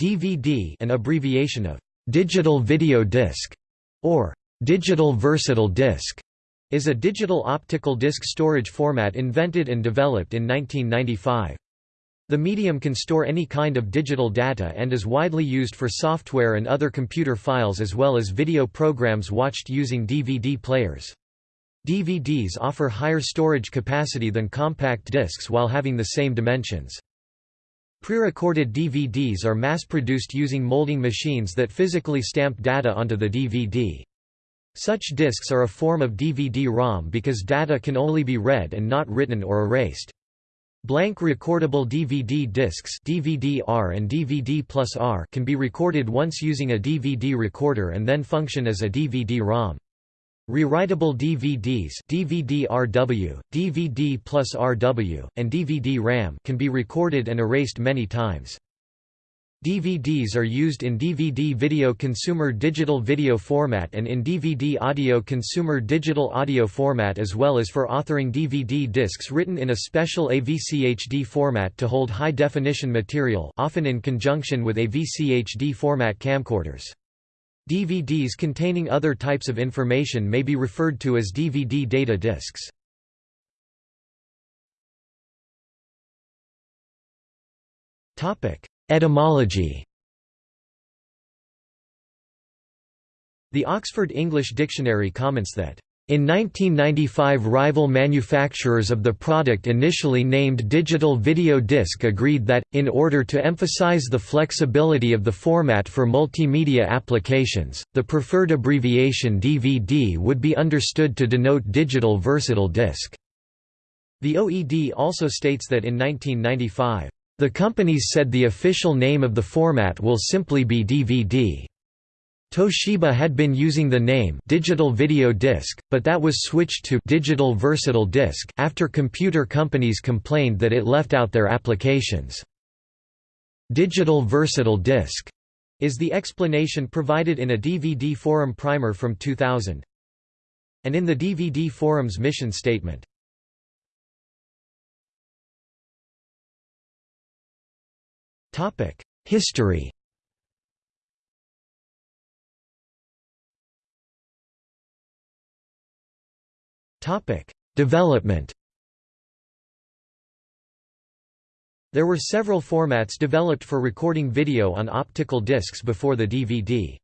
DVD an abbreviation of digital video disc or digital versatile disc is a digital optical disc storage format invented and developed in 1995. The medium can store any kind of digital data and is widely used for software and other computer files as well as video programs watched using DVD players. DVDs offer higher storage capacity than compact discs while having the same dimensions. Pre-recorded DVDs are mass-produced using molding machines that physically stamp data onto the DVD. Such discs are a form of DVD-ROM because data can only be read and not written or erased. Blank recordable DVD discs DVD-R and DVD plus R can be recorded once using a DVD recorder and then function as a DVD-ROM. Rewritable DVDs DVD-RW, DVD plus RW, and DVD-RAM can be recorded and erased many times. DVDs are used in DVD video consumer digital video format and in DVD audio consumer digital audio format as well as for authoring DVD discs written in a special AVCHD format to hold high-definition material often in conjunction with AVCHD format camcorders. DVDs containing other types of information may be referred to as DVD data discs. Etymology The Oxford English Dictionary comments that in 1995 rival manufacturers of the product initially named digital video disc agreed that, in order to emphasize the flexibility of the format for multimedia applications, the preferred abbreviation DVD would be understood to denote digital versatile disc. The OED also states that in 1995, the companies said the official name of the format will simply be DVD. Toshiba had been using the name digital video disc, but that was switched to digital versatile disc after computer companies complained that it left out their applications. Digital versatile disc is the explanation provided in a DVD forum primer from 2000 and in the DVD forum's mission statement. History Development There were several formats developed for recording video on optical discs before the DVD.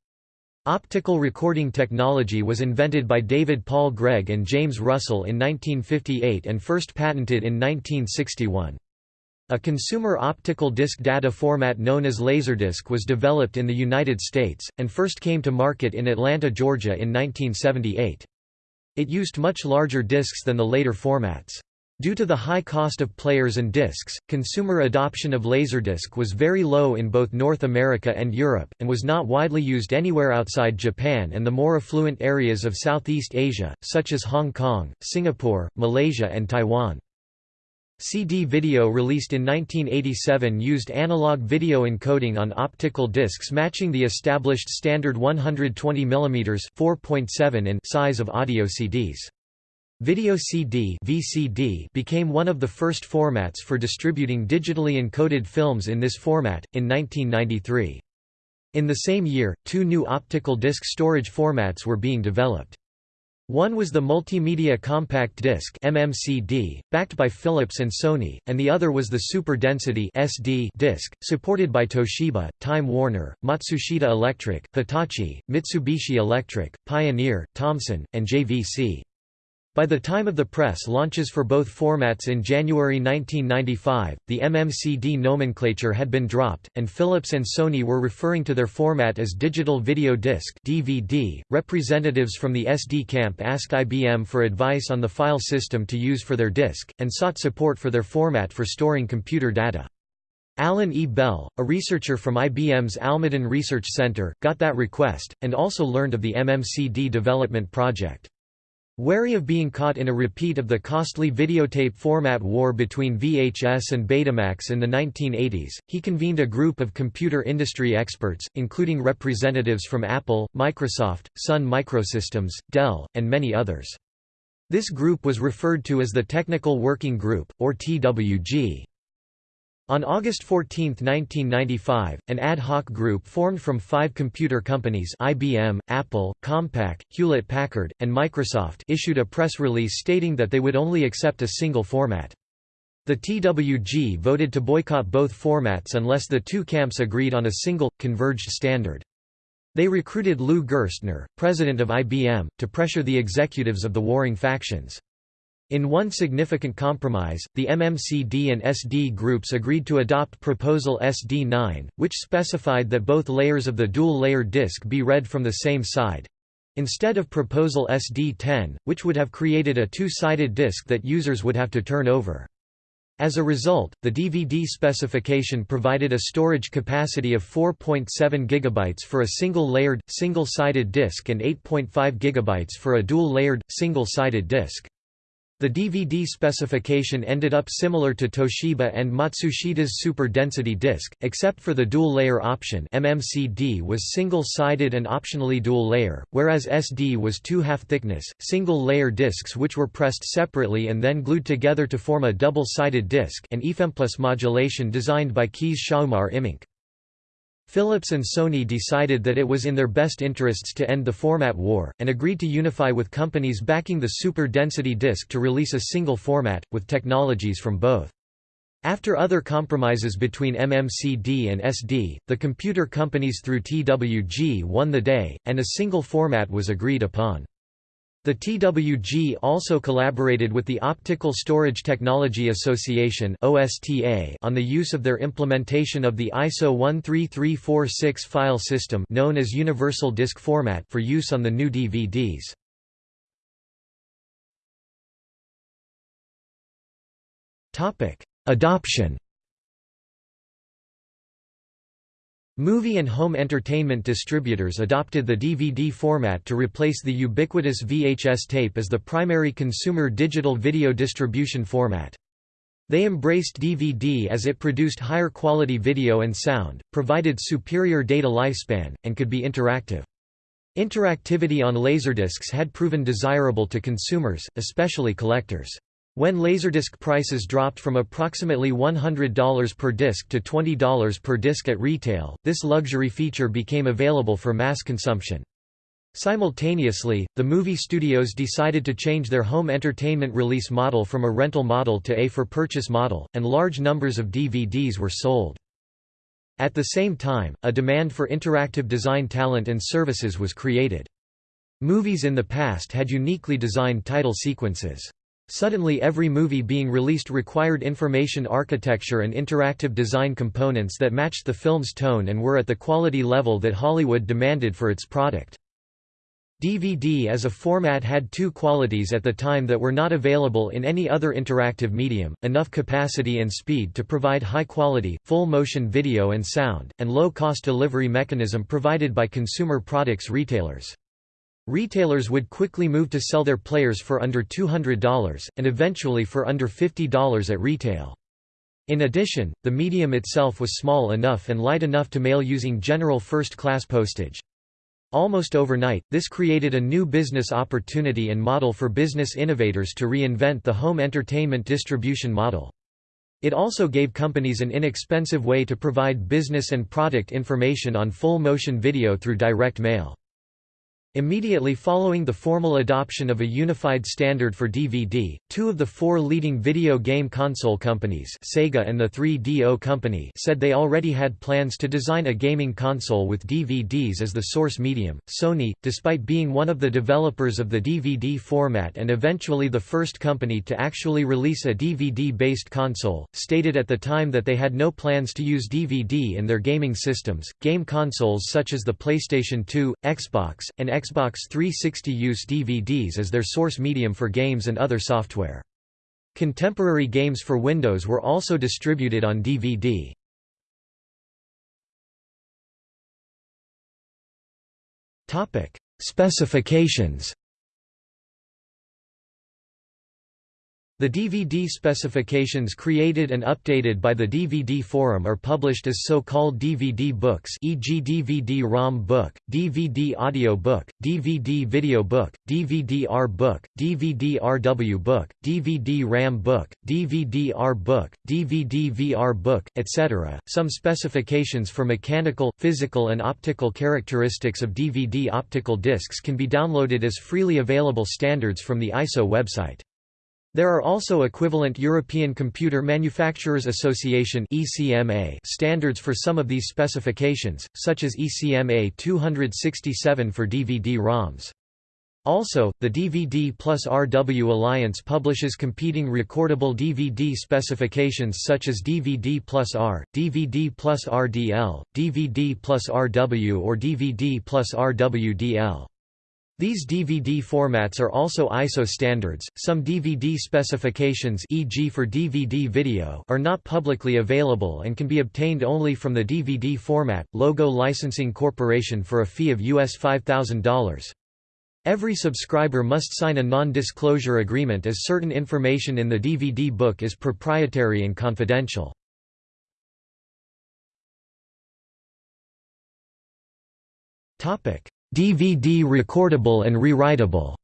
Optical recording technology was invented by David Paul Gregg and James Russell in 1958 and first patented in 1961. A consumer optical disc data format known as Laserdisc was developed in the United States, and first came to market in Atlanta, Georgia in 1978. It used much larger discs than the later formats. Due to the high cost of players and discs, consumer adoption of Laserdisc was very low in both North America and Europe, and was not widely used anywhere outside Japan and the more affluent areas of Southeast Asia, such as Hong Kong, Singapore, Malaysia and Taiwan. CD video released in 1987 used analog video encoding on optical discs matching the established standard 120 mm 4.7 in size of audio CDs. Video CD VCD became one of the first formats for distributing digitally encoded films in this format, in 1993. In the same year, two new optical disc storage formats were being developed. One was the Multimedia Compact Disc MMCD, backed by Philips and Sony, and the other was the Super Density SD disc, supported by Toshiba, Time Warner, Matsushita Electric, Hitachi, Mitsubishi Electric, Pioneer, Thomson, and JVC. By the time of the press launches for both formats in January 1995, the MMCD nomenclature had been dropped, and Philips and Sony were referring to their format as Digital Video Disc (DVD). Representatives from the SD camp asked IBM for advice on the file system to use for their disc, and sought support for their format for storing computer data. Alan E. Bell, a researcher from IBM's Almaden Research Center, got that request, and also learned of the MMCD development project. Wary of being caught in a repeat of the costly videotape format war between VHS and Betamax in the 1980s, he convened a group of computer industry experts, including representatives from Apple, Microsoft, Sun Microsystems, Dell, and many others. This group was referred to as the Technical Working Group, or TWG. On August 14, 1995, an ad hoc group formed from five computer companies IBM, Apple, Compaq, Hewlett-Packard, and Microsoft issued a press release stating that they would only accept a single format. The TWG voted to boycott both formats unless the two camps agreed on a single, converged standard. They recruited Lou Gerstner, president of IBM, to pressure the executives of the warring factions. In one significant compromise, the MMCD and SD groups agreed to adopt Proposal SD9, which specified that both layers of the dual-layer disk be read from the same side—instead of Proposal SD10, which would have created a two-sided disk that users would have to turn over. As a result, the DVD specification provided a storage capacity of 4.7 GB for a single-layered, single-sided disk and 8.5 GB for a dual-layered, single-sided disk. The DVD specification ended up similar to Toshiba and Matsushita's super density disc, except for the dual-layer option MMCD was single-sided and optionally dual-layer, whereas SD was two half-thickness, single-layer discs which were pressed separately and then glued together to form a double-sided disc and EFMPlus modulation designed by Kees Schouhamer Immink. Philips and Sony decided that it was in their best interests to end the format war, and agreed to unify with companies backing the super density disc to release a single format, with technologies from both. After other compromises between MMCD and SD, the computer companies through TWG won the day, and a single format was agreed upon. The TWG also collaborated with the Optical Storage Technology Association on the use of their implementation of the ISO 13346 file system known as Universal Disk Format for use on the new DVDs. Adoption Movie and home entertainment distributors adopted the DVD format to replace the ubiquitous VHS tape as the primary consumer digital video distribution format. They embraced DVD as it produced higher quality video and sound, provided superior data lifespan, and could be interactive. Interactivity on Laserdiscs had proven desirable to consumers, especially collectors. When Laserdisc prices dropped from approximately $100 per disc to $20 per disc at retail, this luxury feature became available for mass consumption. Simultaneously, the movie studios decided to change their home entertainment release model from a rental model to a for-purchase model, and large numbers of DVDs were sold. At the same time, a demand for interactive design talent and services was created. Movies in the past had uniquely designed title sequences. Suddenly every movie being released required information architecture and interactive design components that matched the film's tone and were at the quality level that Hollywood demanded for its product. DVD as a format had two qualities at the time that were not available in any other interactive medium, enough capacity and speed to provide high-quality, full-motion video and sound, and low-cost delivery mechanism provided by consumer products retailers. Retailers would quickly move to sell their players for under $200, and eventually for under $50 at retail. In addition, the medium itself was small enough and light enough to mail using general first-class postage. Almost overnight, this created a new business opportunity and model for business innovators to reinvent the home entertainment distribution model. It also gave companies an inexpensive way to provide business and product information on full motion video through direct mail. Immediately following the formal adoption of a unified standard for DVD, two of the four leading video game console companies Sega and the 3DO Company said they already had plans to design a gaming console with DVDs as the source medium. Sony, despite being one of the developers of the DVD format and eventually the first company to actually release a DVD-based console, stated at the time that they had no plans to use DVD in their gaming systems. Game consoles such as the PlayStation 2, Xbox, and Xbox Xbox 360 use DVDs as their source medium for games and other software. Contemporary games for Windows were also distributed on DVD. Specifications The DVD specifications created and updated by the DVD Forum are published as so-called DVD books e.g. DVD-ROM book, DVD audio book, DVD video book, DVD-R book, DVD-RW book, DVD-RAM book, DVD-R book, DVD-VR book, etc. Some specifications for mechanical, physical and optical characteristics of DVD optical discs can be downloaded as freely available standards from the ISO website. There are also equivalent European Computer Manufacturers Association standards for some of these specifications, such as ECMA 267 for DVD-ROMs. Also, the DVD plus RW Alliance publishes competing recordable DVD specifications such as DVD plus R, DVD plus RDL, DVD plus RW or DVD plus RWDL. These DVD formats are also ISO standards. Some DVD specifications, e.g. for DVD video, are not publicly available and can be obtained only from the DVD format. Logo Licensing Corporation for a fee of US $5,000. Every subscriber must sign a non-disclosure agreement as certain information in the DVD book is proprietary and confidential. Topic: DVD recordable and rewritable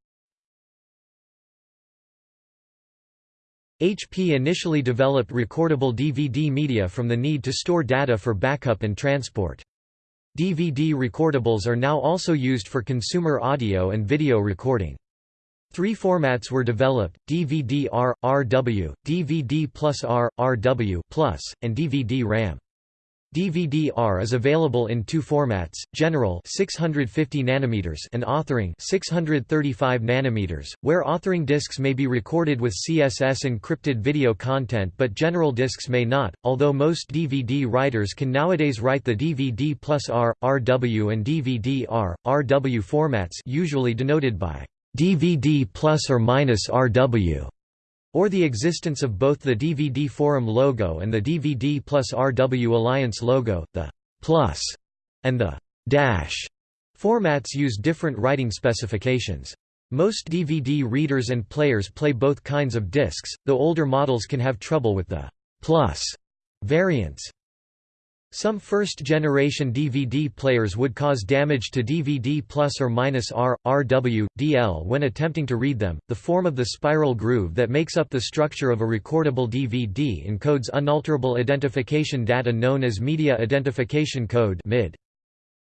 HP initially developed recordable DVD media from the need to store data for backup and transport. DVD recordables are now also used for consumer audio and video recording. Three formats were developed, DVD-R, RW, DVD plus R, RW and DVD-RAM. DVD-R is available in two formats: General 650 nanometers and Authoring 635 nanometers, where authoring discs may be recorded with CSS encrypted video content but general discs may not. Although most DVD writers can nowadays write the DVD plus R, RW and DVD-R, RW formats, usually denoted by DVD plus or minus RW or the existence of both the DVD Forum logo and the DVD plus RW Alliance logo, the plus and the dash formats use different writing specifications. Most DVD readers and players play both kinds of discs, though older models can have trouble with the plus variants. Some first-generation DVD players would cause damage to DVD plus or minus R, RW, DL when attempting to read them. The form of the spiral groove that makes up the structure of a recordable DVD encodes unalterable identification data known as Media Identification Code (MID).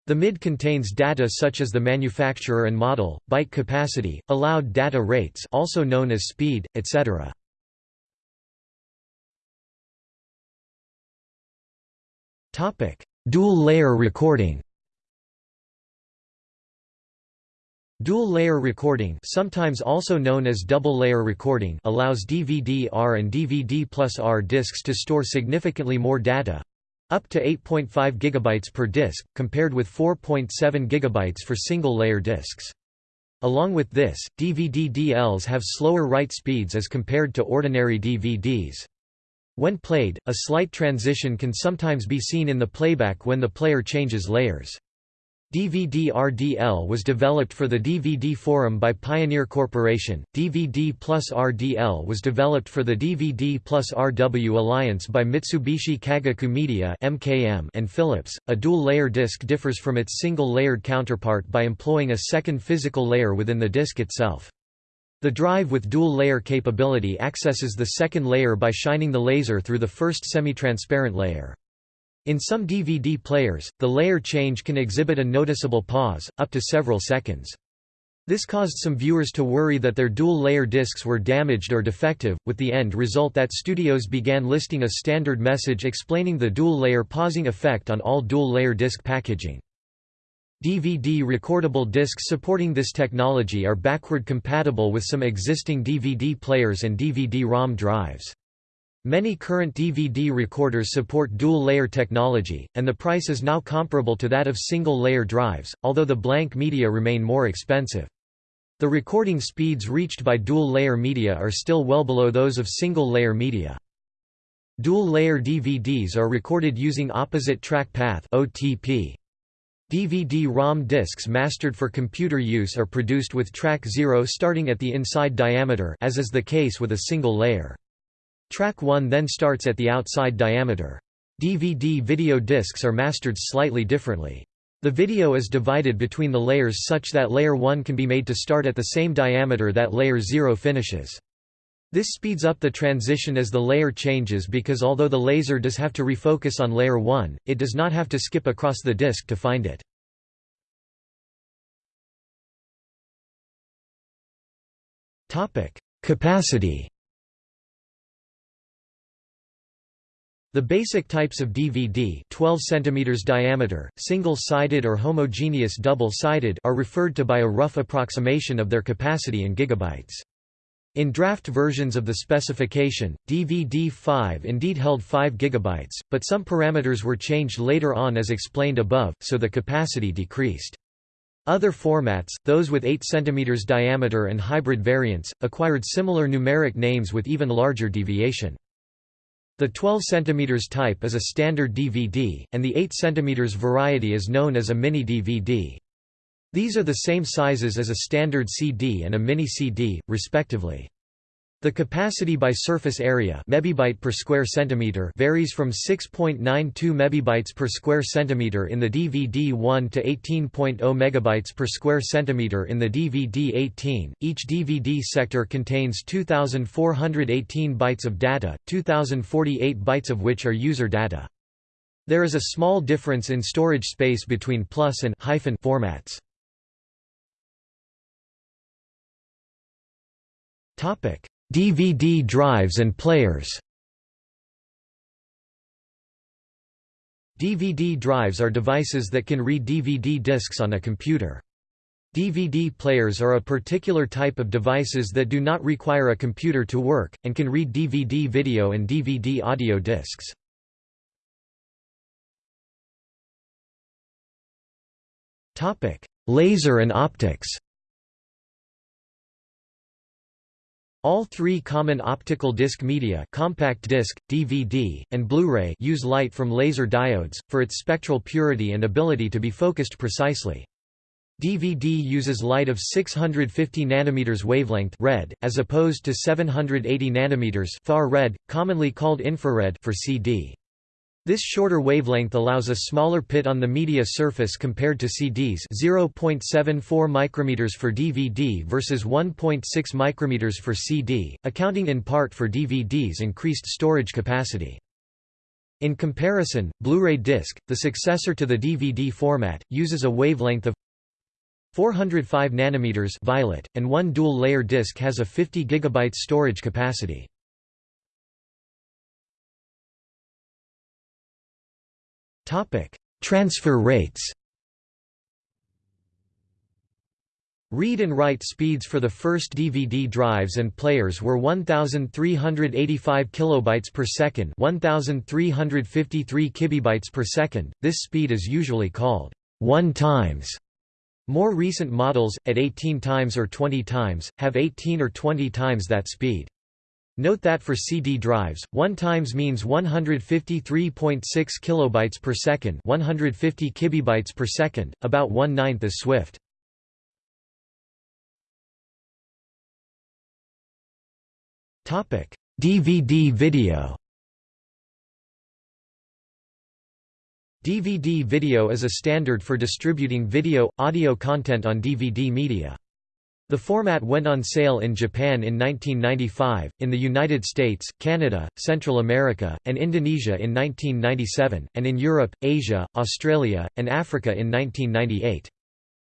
The MID contains data such as the manufacturer and model, byte capacity, allowed data rates also known as speed, etc. Dual-layer recording. Dual-layer recording, sometimes also known as double-layer recording, allows DVD-R and DVD plus R discs to store significantly more data, up to 8.5 GB per disc, compared with 4.7 GB for single-layer discs. Along with this, DVD-DLs have slower write speeds as compared to ordinary DVDs. When played, a slight transition can sometimes be seen in the playback when the player changes layers. DVD-RDL was developed for the DVD Forum by Pioneer Corporation. DVD plus RDL was developed for the DVD plus RW Alliance by Mitsubishi Kagaku Media and Philips. A dual-layer disc differs from its single-layered counterpart by employing a second physical layer within the disc itself. The drive with dual-layer capability accesses the second layer by shining the laser through the first semi-transparent layer. In some DVD players, the layer change can exhibit a noticeable pause, up to several seconds. This caused some viewers to worry that their dual-layer discs were damaged or defective, with the end result that studios began listing a standard message explaining the dual-layer pausing effect on all dual-layer disc packaging. DVD recordable discs supporting this technology are backward compatible with some existing DVD players and DVD-ROM drives. Many current DVD recorders support dual-layer technology, and the price is now comparable to that of single-layer drives, although the blank media remain more expensive. The recording speeds reached by dual-layer media are still well below those of single-layer media. Dual-layer DVDs are recorded using opposite track path OTP. DVD-ROM discs mastered for computer use are produced with track 0 starting at the inside diameter as is the case with a single layer. Track 1 then starts at the outside diameter. DVD video discs are mastered slightly differently. The video is divided between the layers such that layer 1 can be made to start at the same diameter that layer 0 finishes. This speeds up the transition as the layer changes because although the laser does have to refocus on layer 1, it does not have to skip across the disk to find it. Capacity The basic types of DVD 12 cm diameter, single-sided or homogeneous double-sided are referred to by a rough approximation of their capacity in gigabytes. In draft versions of the specification, DVD-5 indeed held 5 GB, but some parameters were changed later on as explained above, so the capacity decreased. Other formats, those with 8 cm diameter and hybrid variants, acquired similar numeric names with even larger deviation. The 12 cm type is a standard DVD, and the 8 cm variety is known as a mini DVD. These are the same sizes as a standard CD and a mini CD, respectively. The capacity by surface area mebibyte per square centimeter varies from 6.92 mebibytes per square centimeter in the DVD-1 to 18.0 megabytes per square centimeter in the DVD-18. Each DVD sector contains 2418 bytes of data, 2048 bytes of which are user data. There is a small difference in storage space between plus and hyphen formats. DVD drives and players DVD drives are devices that can read DVD discs on a computer. DVD players are a particular type of devices that do not require a computer to work, and can read DVD video and DVD audio discs. Laser and optics All three common optical disc media compact disc, DVD, and Blu-ray use light from laser diodes, for its spectral purity and ability to be focused precisely. DVD uses light of 650 nanometers wavelength red, as opposed to 780 nanometers far red, commonly called infrared for CD. This shorter wavelength allows a smaller pit on the media surface compared to CDs 0.74 micrometers for DVD versus 1.6 micrometers for CD, accounting in part for DVD's increased storage capacity. In comparison, Blu-ray disc, the successor to the DVD format, uses a wavelength of 405 nanometers violet, and one dual-layer disc has a 50 GB storage capacity. Topic: Transfer rates. Read and write speeds for the first DVD drives and players were 1385 kilobytes per second, 1353 kibibytes per second. This speed is usually called 1 times. More recent models at 18 times or 20 times have 18 or 20 times that speed. Note that for CD drives, 1 times means 153.6 kilobytes per second, 150 kibibytes per second, about 1 ninth as Swift. Topic: DVD video. DVD video is a standard for distributing video, audio content on DVD media. The format went on sale in Japan in 1995, in the United States, Canada, Central America, and Indonesia in 1997, and in Europe, Asia, Australia, and Africa in 1998.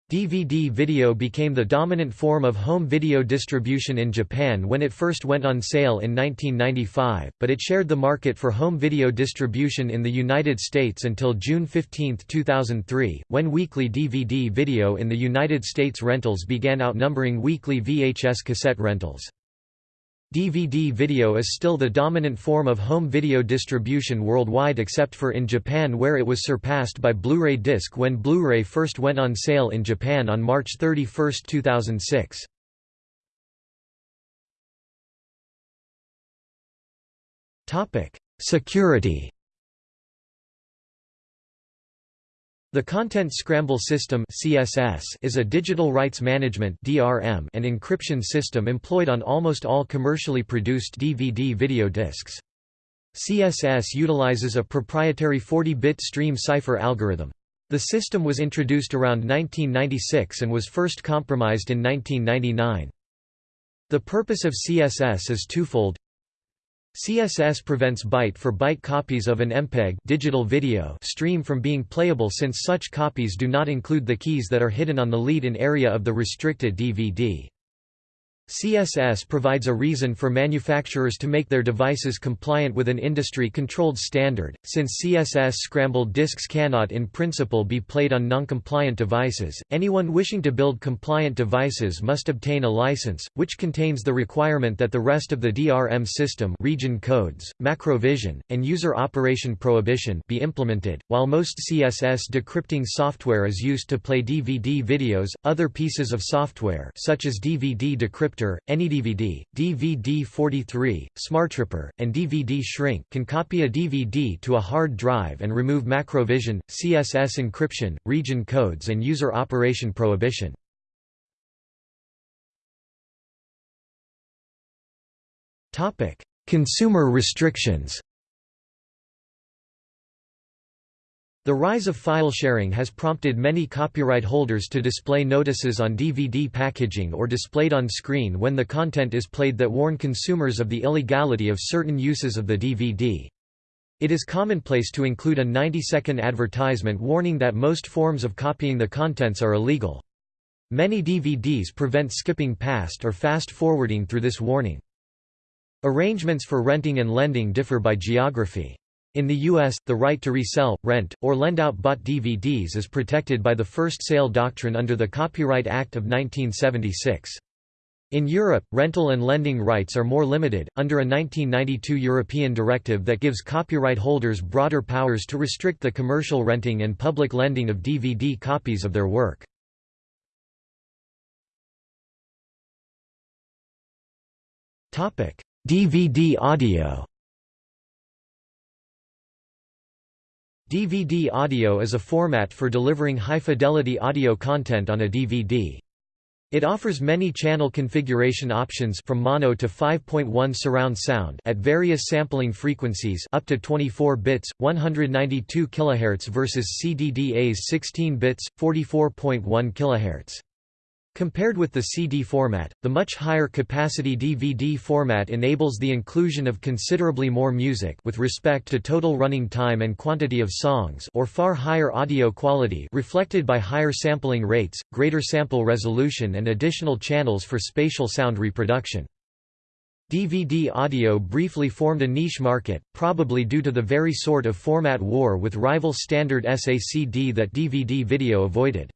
DVD video became the dominant form of home video distribution in Japan when it first went on sale in 1995, but it shared the market for home video distribution in the United States until June 15, 2003, when weekly DVD video in the United States rentals began outnumbering weekly VHS cassette rentals. DVD video is still the dominant form of home video distribution worldwide except for in Japan where it was surpassed by Blu-ray disc when Blu-ray first went on sale in Japan on March 31, 2006. Security The Content Scramble System (CSS) is a digital rights management (DRM) and encryption system employed on almost all commercially produced DVD video discs. CSS utilizes a proprietary 40-bit stream cipher algorithm. The system was introduced around 1996 and was first compromised in 1999. The purpose of CSS is twofold. CSS prevents byte-for-byte -byte copies of an MPEG digital video stream from being playable since such copies do not include the keys that are hidden on the lead-in area of the restricted DVD. CSS provides a reason for manufacturers to make their devices compliant with an industry-controlled standard, since CSS scrambled disks cannot in principle be played on non-compliant devices. Anyone wishing to build compliant devices must obtain a license, which contains the requirement that the rest of the DRM system region codes, macrovision, and user operation prohibition be implemented. While most CSS decrypting software is used to play DVD videos, other pieces of software such as DVD decryption AnyDVD, DVD-43, SmartRipper, and DVD Shrink can copy a DVD to a hard drive and remove macrovision, CSS encryption, region codes and user operation prohibition. Consumer restrictions The rise of file sharing has prompted many copyright holders to display notices on DVD packaging or displayed on screen when the content is played that warn consumers of the illegality of certain uses of the DVD. It is commonplace to include a 90-second advertisement warning that most forms of copying the contents are illegal. Many DVDs prevent skipping past or fast-forwarding through this warning. Arrangements for renting and lending differ by geography. In the U.S., the right to resell, rent, or lend out bought DVDs is protected by the first sale doctrine under the Copyright Act of 1976. In Europe, rental and lending rights are more limited, under a 1992 European directive that gives copyright holders broader powers to restrict the commercial renting and public lending of DVD copies of their work. DVD audio DVD audio is a format for delivering high-fidelity audio content on a DVD. It offers many channel configuration options from mono to 5.1 surround sound at various sampling frequencies up to 24 bits, 192 kHz versus CDDA's 16 bits, 44.1 kHz. Compared with the CD format, the much higher capacity DVD format enables the inclusion of considerably more music with respect to total running time and quantity of songs or far higher audio quality reflected by higher sampling rates, greater sample resolution and additional channels for spatial sound reproduction. DVD audio briefly formed a niche market, probably due to the very sort of format war with rival standard SACD that DVD video avoided.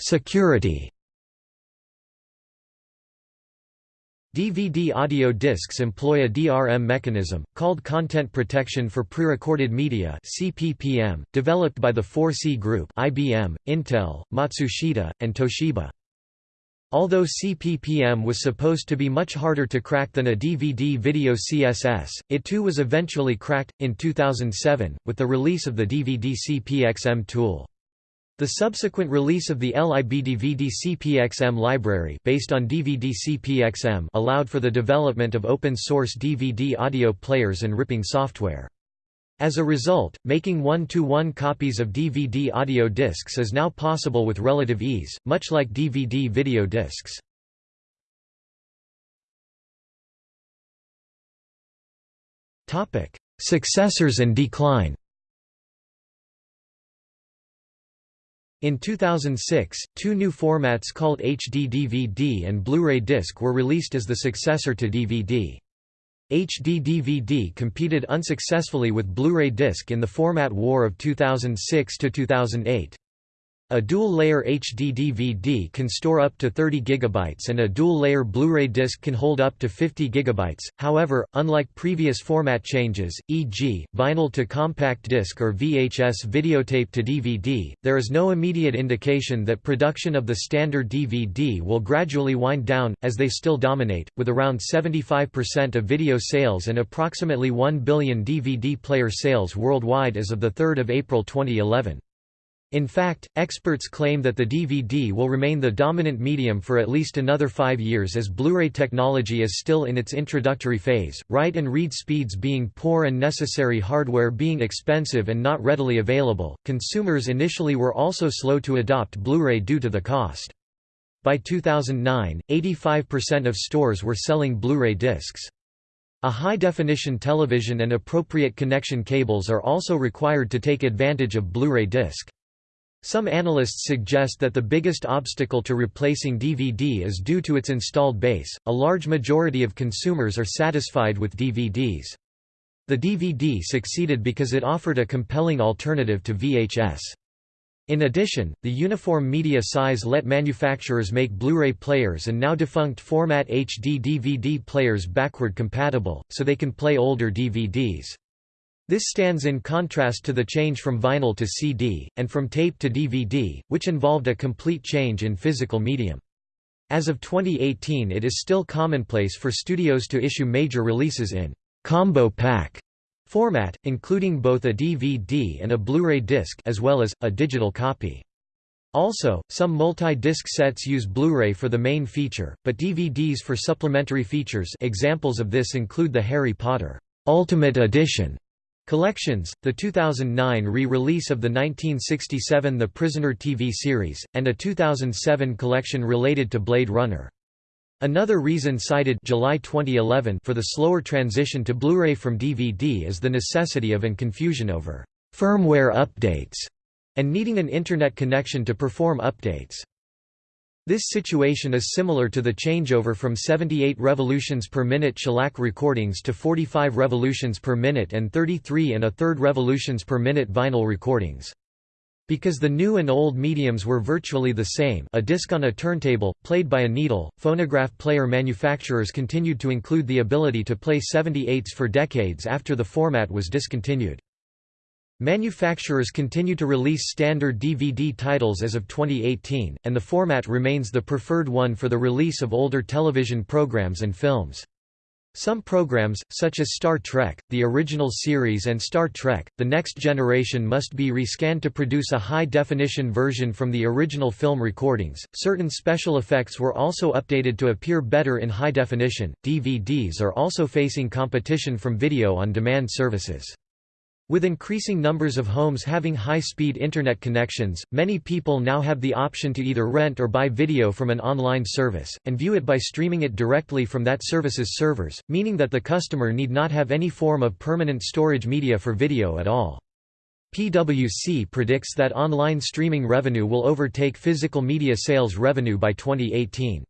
Security. DVD audio discs employ a DRM mechanism, called Content Protection for Prerecorded Media CPPM, developed by the 4C Group IBM, Intel, Matsushita, and Toshiba. Although CPPM was supposed to be much harder to crack than a DVD video CSS, it too was eventually cracked, in 2007, with the release of the DVD CPXM tool. The subsequent release of the LIBDVD CPXM library based on DVD CPXM allowed for the development of open-source DVD audio players and ripping software. As a result, making one-to-one -one copies of DVD audio discs is now possible with relative ease, much like DVD video discs. Successors and decline In 2006, two new formats called HD DVD and Blu-ray disc were released as the successor to DVD. HD DVD competed unsuccessfully with Blu-ray disc in the format war of 2006–2008. A dual-layer HD DVD can store up to 30 GB and a dual-layer Blu-ray disc can hold up to 50 GB. However, unlike previous format changes, e.g., vinyl to compact disc or VHS videotape to DVD, there is no immediate indication that production of the standard DVD will gradually wind down, as they still dominate, with around 75% of video sales and approximately 1 billion DVD player sales worldwide as of 3 April 2011. In fact, experts claim that the DVD will remain the dominant medium for at least another five years as Blu-ray technology is still in its introductory phase, write and read speeds being poor and necessary hardware being expensive and not readily available. Consumers initially were also slow to adopt Blu-ray due to the cost. By 2009, 85% of stores were selling Blu-ray discs. A high-definition television and appropriate connection cables are also required to take advantage of Blu-ray disc. Some analysts suggest that the biggest obstacle to replacing DVD is due to its installed base. A large majority of consumers are satisfied with DVDs. The DVD succeeded because it offered a compelling alternative to VHS. In addition, the uniform media size let manufacturers make Blu-ray players and now defunct format HD DVD players backward compatible, so they can play older DVDs. This stands in contrast to the change from vinyl to CD, and from tape to DVD, which involved a complete change in physical medium. As of 2018 it is still commonplace for studios to issue major releases in «combo pack» format, including both a DVD and a Blu-ray disc as well as, a digital copy. Also, some multi-disc sets use Blu-ray for the main feature, but DVDs for supplementary features examples of this include the Harry Potter Ultimate Edition Collections, the 2009 re-release of the 1967 The Prisoner TV series, and a 2007 collection related to Blade Runner. Another reason cited July 2011 for the slower transition to Blu-ray from DVD is the necessity of and confusion over firmware updates and needing an Internet connection to perform updates. This situation is similar to the changeover from 78 revolutions per minute shellac recordings to 45 revolutions per minute and 33 and a third revolutions per minute vinyl recordings. Because the new and old mediums were virtually the same a disc on a turntable, played by a needle, phonograph player manufacturers continued to include the ability to play 78s for decades after the format was discontinued. Manufacturers continue to release standard DVD titles as of 2018, and the format remains the preferred one for the release of older television programs and films. Some programs, such as Star Trek, the original series and Star Trek, The Next Generation must be rescanned to produce a high-definition version from the original film recordings. Certain special effects were also updated to appear better in high definition. DVDs are also facing competition from video on demand services. With increasing numbers of homes having high-speed Internet connections, many people now have the option to either rent or buy video from an online service, and view it by streaming it directly from that service's servers, meaning that the customer need not have any form of permanent storage media for video at all. PwC predicts that online streaming revenue will overtake physical media sales revenue by 2018.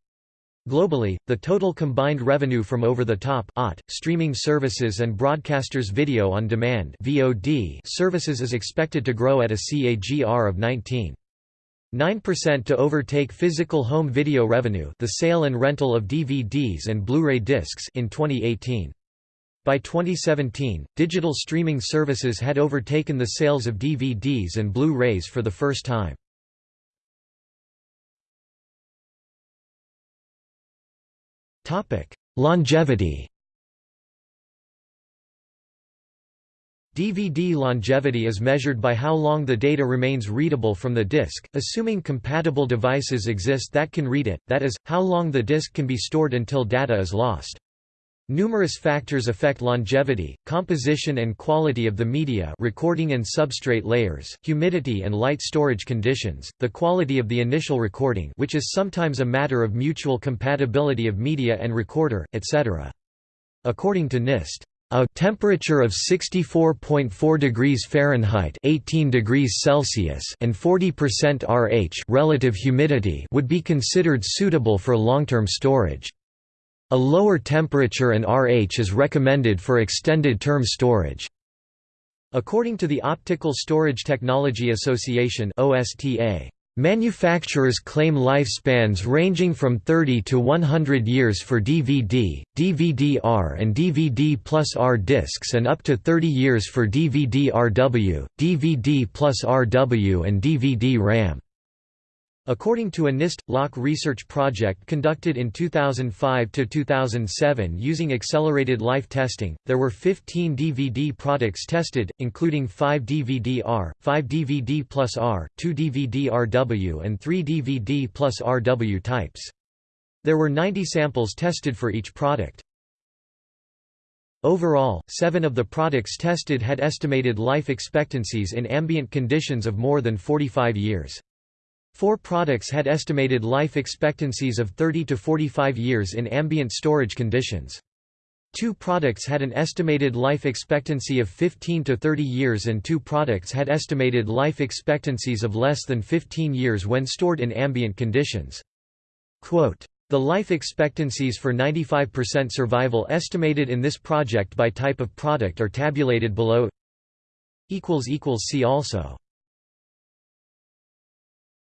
Globally, the total combined revenue from over-the-top streaming services and broadcasters video on demand (VOD) services is expected to grow at a CAGR of 19.9% to overtake physical home video revenue, the sale and rental of DVDs and Blu-ray discs in 2018. By 2017, digital streaming services had overtaken the sales of DVDs and Blu-rays for the first time. Longevity DVD longevity is measured by how long the data remains readable from the disk, assuming compatible devices exist that can read it, that is, how long the disk can be stored until data is lost. Numerous factors affect longevity, composition and quality of the media recording and substrate layers, humidity and light storage conditions, the quality of the initial recording which is sometimes a matter of mutual compatibility of media and recorder, etc. According to NIST, a temperature of 64.4 degrees Fahrenheit 18 degrees Celsius and 40% RH relative humidity would be considered suitable for long-term storage. A lower temperature and RH is recommended for extended-term storage. According to the Optical Storage Technology Association OSTA, Manufacturers claim lifespans ranging from 30 to 100 years for DVD, DVD-R and DVD plus R discs and up to 30 years for DVD-RW, DVD plus RW and DVD-RAM. According to a NIST lock research project conducted in 2005 to 2007 using accelerated life testing, there were 15 DVD products tested, including 5 DVD-R, 5 DVD plus R, 2 DVD-RW and 3 DVD plus RW types. There were 90 samples tested for each product. Overall, seven of the products tested had estimated life expectancies in ambient conditions of more than 45 years. Four products had estimated life expectancies of 30 to 45 years in ambient storage conditions. Two products had an estimated life expectancy of 15 to 30 years and two products had estimated life expectancies of less than 15 years when stored in ambient conditions. Quote, the life expectancies for 95% survival estimated in this project by type of product are tabulated below See also